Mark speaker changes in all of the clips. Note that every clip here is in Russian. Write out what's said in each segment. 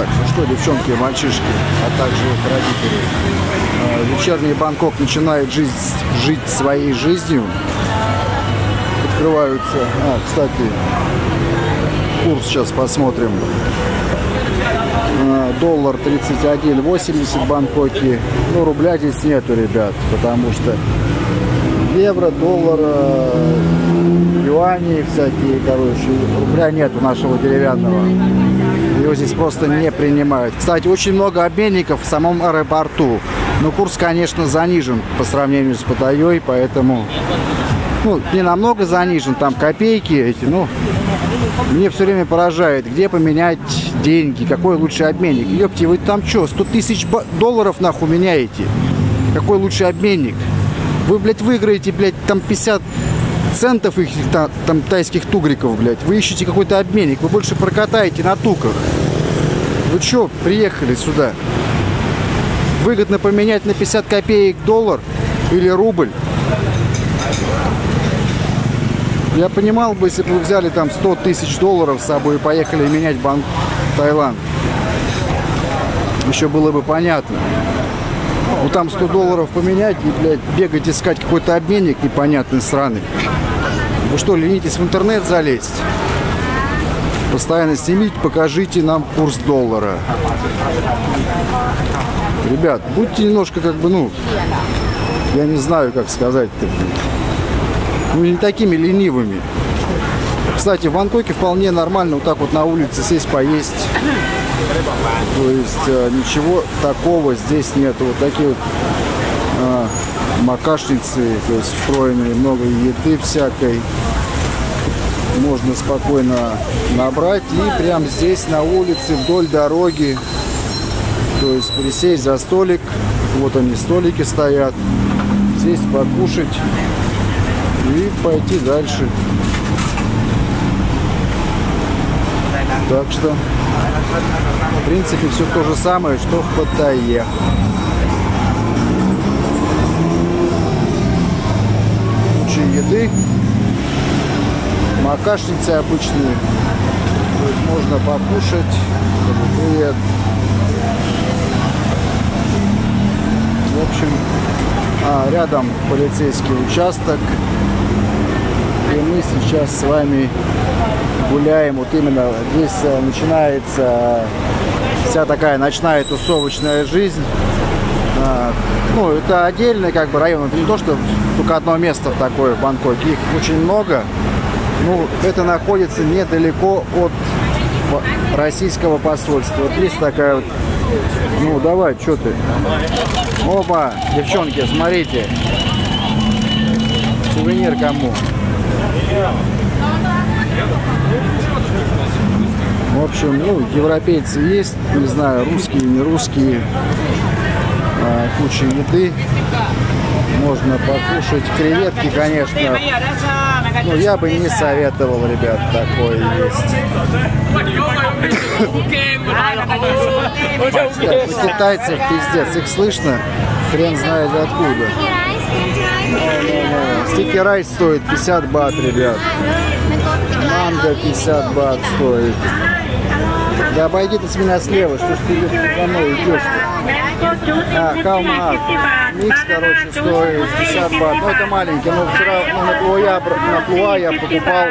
Speaker 1: Так, ну что, девчонки и мальчишки, а также их родители. Э, вечерний Бангкок начинает жить, жить своей жизнью. Открываются... А, кстати, курс сейчас посмотрим. Э, доллар 31.80 в Бангкоке. Ну, рубля здесь нету, ребят, потому что евро, доллара, юани всякие, короче. Рубля нету нашего деревянного. Его здесь просто не принимают. Кстати, очень много обменников в самом аэропорту. Но курс, конечно, занижен по сравнению с Паттайей, поэтому... Ну, не намного занижен, там копейки эти, ну... Мне все время поражает, где поменять деньги, какой лучший обменник. Ёпти, вы там что, 100 тысяч долларов нахуй меняете? Какой лучший обменник? Вы, блядь, выиграете, блядь, там 50 центов их там, там тайских тугриков, блядь. Вы ищете какой-то обменник, вы больше прокатаете на туках. Вы что, приехали сюда? Выгодно поменять на 50 копеек доллар или рубль? Я понимал бы, если бы вы взяли там 100 тысяч долларов с собой и поехали менять банк Таиланд. Еще было бы понятно. Ну там 100 долларов поменять и, блядь, бегать искать какой-то обменник непонятный, сраный. Вы что, ленитесь в интернет залезть? Постоянно снимите, покажите нам курс доллара. Ребят, будьте немножко как бы, ну, я не знаю, как сказать-то. Ну, не такими ленивыми. Кстати, в Бангкоке вполне нормально вот так вот на улице сесть, поесть. То есть э, ничего такого здесь нет. Вот такие вот э, макашницы, то есть встроенные, много еды всякой. Можно спокойно набрать и прямо здесь на улице вдоль дороги, то есть присесть за столик. Вот они столики стоят. Сесть покушать и пойти дальше. Так что, в принципе, все то же самое, что в Паттайе. Еды. Макашницы обычные. То есть можно покушать. Привет. В общем, а, рядом полицейский участок. И мы сейчас с вами гуляем. Вот именно здесь э, начинается вся такая ночная тусовочная жизнь. Ну, это отдельный как бы район. Это не то, что только одно место такое в Бангкоке. Их очень много. Ну, это находится недалеко от российского посольства. Вот есть такая вот... Ну, давай, что ты? Опа, девчонки, смотрите. Сувенир кому? В общем, ну, европейцы есть, не знаю, русские, не русские. А, куча еды. Можно покушать. Креветки, конечно. Ну, я бы не советовал, ребят, такое есть. У китайцев пиздец. Их слышно, хрен знает откуда. Sticky rice стоит 50 бат, ребят. Манго 50 бат стоит. Да обойди ты с меня слева, что ж ты за мной идешь? А, халма. Микс, короче, стоит 50 бат. Ну, это маленький. Но вчера ну, на, плуя, на плуа я покупал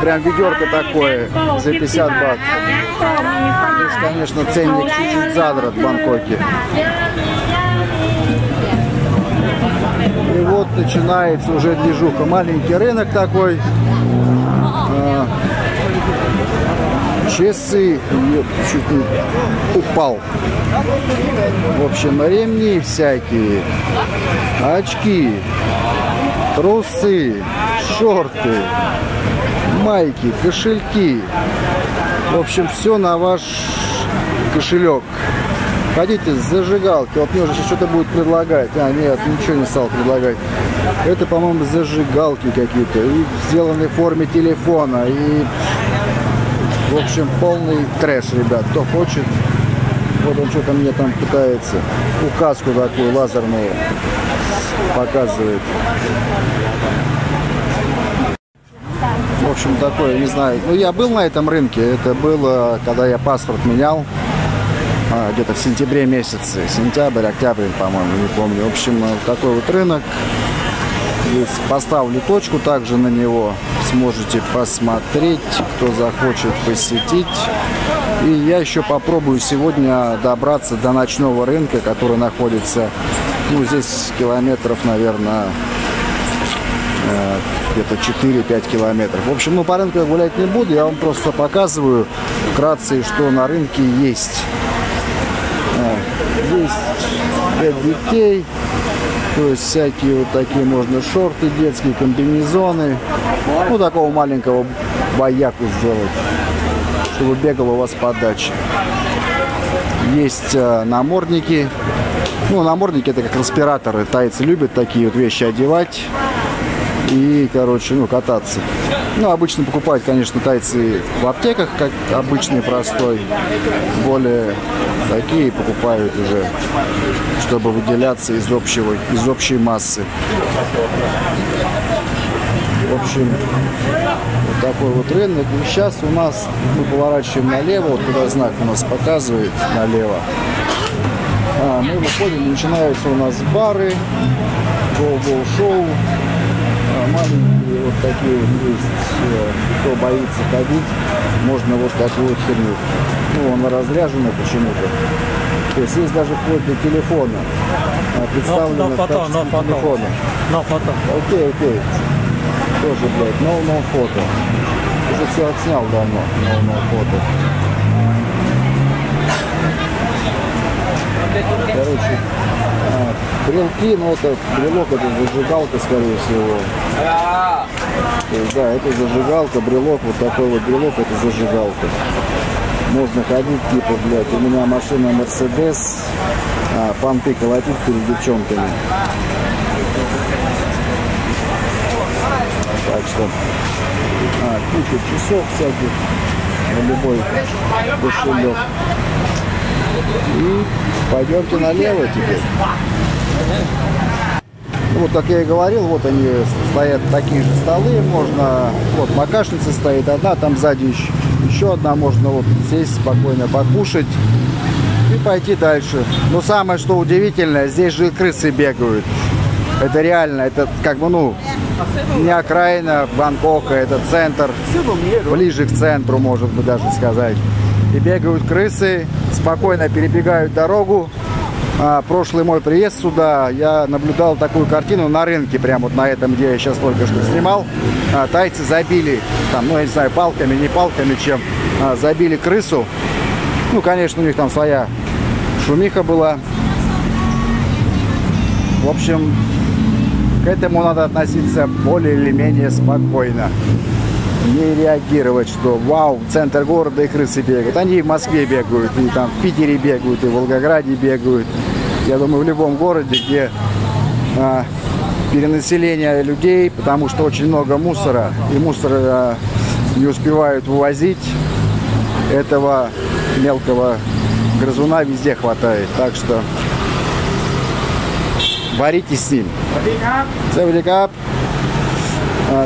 Speaker 1: прям ведерко такое за 50 бат. Здесь, конечно, ценник чуть-чуть задрот в Бангкоке. И вот начинается уже движуха. Маленький рынок такой. Часы чуть не упал. В общем, ремни всякие, очки, трусы, шорты, майки, кошельки. В общем, все на ваш кошелек. Ходите с зажигалки. Вот мне уже что-то будет предлагать. А, нет, ничего не стал предлагать. Это, по-моему, зажигалки какие-то. И в форме телефона. И, общем, полный трэш, ребят. Кто хочет, вот он что-то мне там пытается. Указку такую лазерную показывает. В общем, такое, не знаю. Ну, я был на этом рынке. Это было, когда я паспорт менял. а, где-то в сентябре месяце. Сентябрь, октябрь, по-моему, не помню. В общем, такой вот рынок. Поставлю точку также на него. Сможете посмотреть, кто захочет посетить. И я еще попробую сегодня добраться до ночного рынка, который находится, ну, здесь километров, наверное, э, где-то 4-5 километров. В общем, ну, по рынку я гулять не буду, я вам просто показываю вкратце, что на рынке есть. Э, есть для детей, то есть всякие вот такие можно шорты детские, комбинезоны. Ну, такого маленького бояку сделать чтобы бегал у вас подача. Есть э, намордники. Ну, намордники это как респираторы. Тайцы любят такие вот вещи одевать и, короче, ну, кататься. Ну, обычно покупают, конечно, тайцы в аптеках, как обычный простой. Более такие покупают уже, чтобы выделяться из, общего, из общей массы. В общем, вот такой вот рынок. И сейчас у нас мы поворачиваем налево, вот куда знак у нас показывает налево. А, мы выходим, начинаются у нас бары, гоу-гоу-шоу. А, маленькие вот такие вот есть, э, кто боится ходить, можно вот такую херню. Ну, он разряженный почему-то. То есть есть даже вплоть до телефона. А, представлено
Speaker 2: no, no photo, no
Speaker 1: телефона.
Speaker 2: No photo.
Speaker 1: Окей, окей. Тоже, блядь, no, no фото. Уже все отснял давно, no, no фото. Короче, а, брелки, ну это брелок, это зажигалка, скорее всего. Да, это зажигалка, брелок, вот такой вот брелок, это зажигалка. Можно ходить, типа, блядь, у меня машина Мерседес, а, понты колотить перед девчонками. Так что а, куча часов всяких на любой кошелек. И пойдемте налево теперь. Вот, как я и говорил, вот они стоят такие же столы, можно, вот макашница стоит одна, там сзади еще, еще одна, можно вот сесть спокойно, покушать и пойти дальше. Но самое, что удивительное, здесь же крысы бегают. Это реально, это как бы, ну, не окраина Бангкока, это центр, ближе к центру, может быть, даже сказать. И бегают крысы, спокойно перебегают дорогу. А, прошлый мой приезд сюда, я наблюдал такую картину на рынке, прямо вот на этом, где я сейчас только что снимал. А, тайцы забили, там, ну, я не знаю, палками, не палками, чем, а, забили крысу. Ну, конечно, у них там своя шумиха была. В общем, к этому надо относиться более или менее спокойно. Не реагировать, что вау, центр города и крысы бегают. Они и в Москве бегают, и там в Питере бегают, и в Волгограде бегают. Я думаю, в любом городе, где а, перенаселение людей, потому что очень много мусора, и мусор а, не успевают вывозить, этого мелкого грызуна везде хватает. Так что боритесь с ним. Савеликап.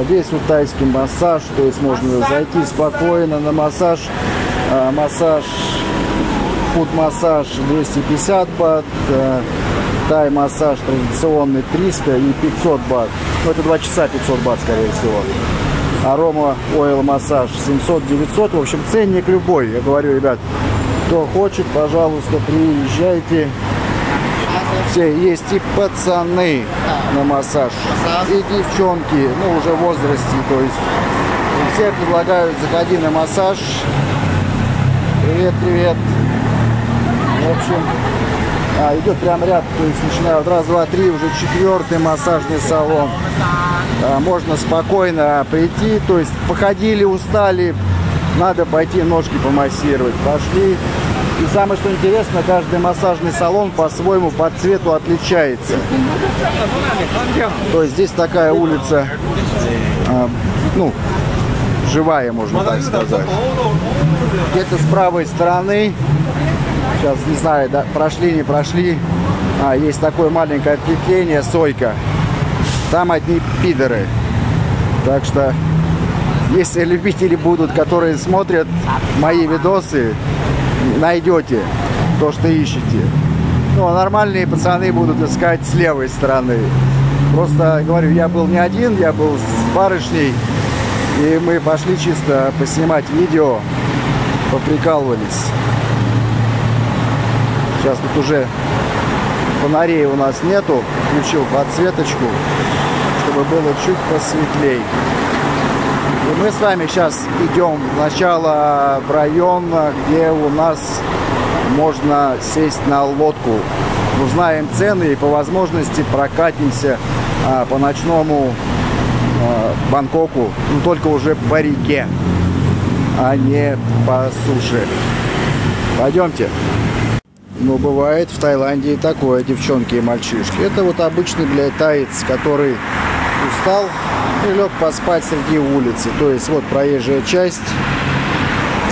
Speaker 1: Весь вот тайский массаж, то есть можно зайти спокойно на массаж. А, массаж, фуд-массаж 250 бат, а, тай-массаж традиционный 300 и 500 бат. Ну, это 2 часа 500 бат, скорее всего. Арома ойл массаж 700-900. В общем, ценник любой. Я говорю, ребят, кто хочет, пожалуйста, приезжайте все есть и пацаны на массаж, и девчонки, ну уже в возрасте, то есть все предлагают заходи на массаж. Привет, привет. Общем, а, идет прям ряд, то есть начинают раз, два, три, уже четвертый массажный салон. А, можно спокойно прийти, то есть походили, устали, надо пойти ножки помассировать. Пошли, и самое что интересно, каждый массажный салон по-своему по цвету отличается. То есть здесь такая улица, э, ну, живая, можно так сказать. Где-то с правой стороны, сейчас не знаю, да, прошли, не прошли, а, есть такое маленькое ответвление, сойка. Там одни пидоры. Так что, если любители будут, которые смотрят мои видосы, найдете. то, что ищете. Ну, а нормальные пацаны будут искать с левой стороны. Просто, говорю, я был не один, я был с барышней. И мы пошли чисто поснимать видео, поприкалывались. Сейчас тут уже фонарей у нас нету. Включил подсветочку, чтобы было чуть посветлей. И мы с вами сейчас идем сначала в район, где у нас можно сесть на лодку. Узнаем цены и по возможности прокатимся а, по ночному а, Бангкоку, но только уже по реке, а не по суше. Пойдемте. Но бывает в Таиланде и такое, девчонки и мальчишки. Это вот обычный, блядь, таец, который устал и лег поспать среди улицы. То есть вот проезжая часть.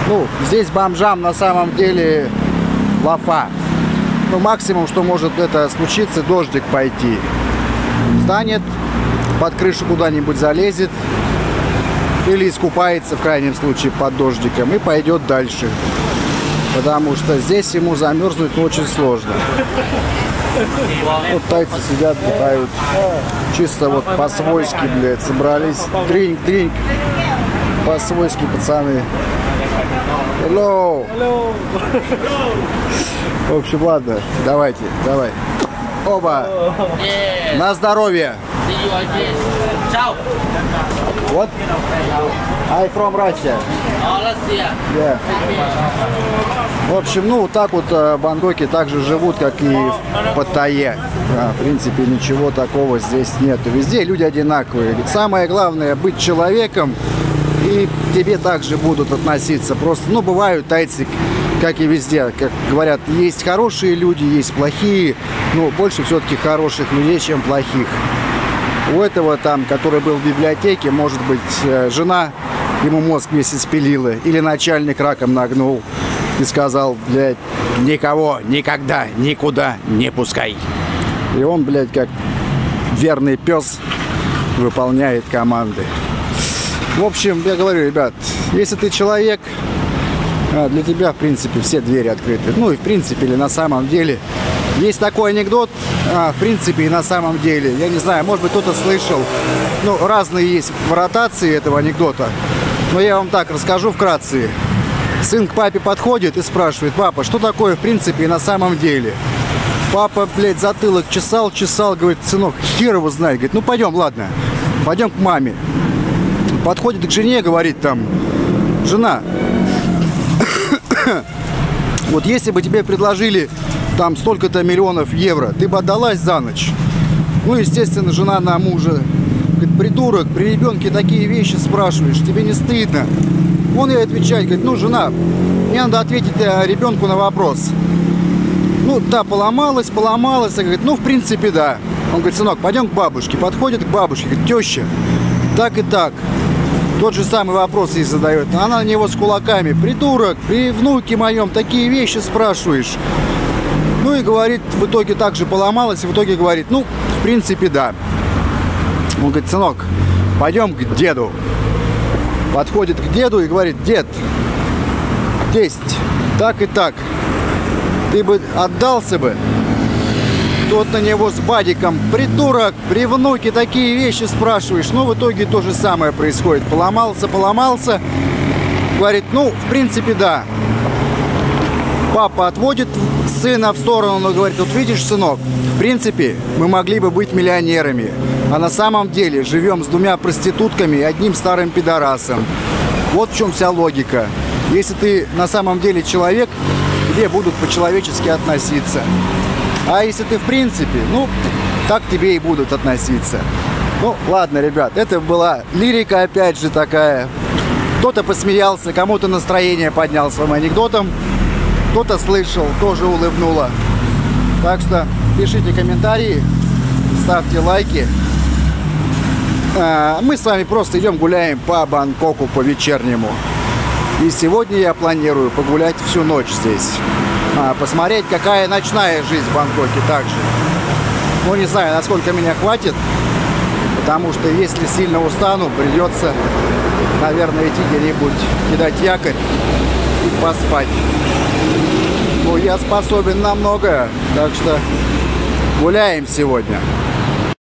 Speaker 1: Ну, здесь бомжам на самом деле лафа. Ну, максимум, что может это случиться, дождик пойти. Встанет, под крышу куда-нибудь залезет или искупается в крайнем случае под дождиком и пойдет дальше. Потому что здесь ему замерзнуть ну, очень сложно. Вот тайцы сидят, бухают. Чисто вот по-свойски, блядь, собрались. Дринк, дринк. По-свойски, пацаны. Hello. Hello. В общем, ладно, давайте, давай. Оба. Yeah. На здоровье. Ciao. What? I from Russia. Oh, Russia. Yeah. В общем, ну, вот так вот э, в Бангкоке также живут, как и в Паттайе. В принципе, ничего такого здесь нет. Везде люди одинаковые. Самое главное быть человеком, и к тебе также будут относиться. Просто, ну, бывают тайцы, как и везде, как говорят, есть хорошие люди, есть плохие, но больше все-таки хороших людей, чем плохих. У этого там, который был в библиотеке, может быть, э, жена ему мозг весь испилила, или начальник раком нагнул и сказал, блядь, никого, никогда, никуда не пускай. И он, блядь, как верный пес выполняет команды. В общем, я говорю, ребят, если ты человек, а, для тебя, в принципе, все двери открыты. Ну и в принципе, или на самом деле. Есть такой анекдот, а, в принципе, и на самом деле. Я не знаю, может быть, кто-то слышал. Ну, разные есть вариации этого анекдота. Но я вам так расскажу вкратце. Сын к папе подходит и спрашивает, папа, что такое в принципе и на самом деле? Папа, блядь, затылок чесал, чесал, говорит, сынок, хер его знает. Говорит, ну пойдем, ладно, пойдем к маме. Подходит к жене, говорит там, жена, вот если бы тебе предложили там столько-то миллионов евро, ты бы отдалась за ночь? Ну, естественно, жена на мужа говорит, придурок, при ребенке такие вещи спрашиваешь, тебе не стыдно? Он ей отвечает, говорит, ну, жена, мне надо ответить э, ребенку на вопрос. Ну, да, поломалась, поломалась. Говорит, ну, в принципе, да. Он говорит, сынок, пойдем к бабушке. Подходит к бабушке, говорит, теща, так и так. Тот же самый вопрос ей задает. Она на него с кулаками. Придурок, при внуке моем такие вещи спрашиваешь. Ну и говорит, в итоге также поломалась, и в итоге говорит, ну, в принципе, да. Он говорит, сынок, пойдем к деду. Подходит к деду и говорит, дед, тесть, так и так. Ты бы отдался бы. Тот на него с бадиком, придурок, при внуке такие вещи спрашиваешь. Но в итоге то же самое происходит. Поломался, поломался. Говорит, ну, в принципе, да. Папа отводит сына в сторону, но говорит, вот видишь, сынок, в принципе, мы могли бы быть миллионерами. А на самом деле живем с двумя проститутками и одним старым пидорасом. Вот в чем вся логика. Если ты на самом деле человек, тебе будут по-человечески относиться. А если ты в принципе, ну, так тебе и будут относиться. Ну, ладно, ребят, это была лирика, опять же, такая. Кто-то посмеялся, кому-то настроение поднял своим анекдотом. Кто-то слышал, тоже улыбнуло. Так что пишите комментарии, ставьте лайки. А, мы с вами просто идем гуляем по Бангкоку по вечернему. И сегодня я планирую погулять всю ночь здесь. А, посмотреть, какая ночная жизнь в Бангкоке также. Ну, не знаю, насколько меня хватит. Потому что если сильно устану, придется, наверное, идти где-нибудь кидать якорь и поспать. Я способен на многое. Так что гуляем сегодня.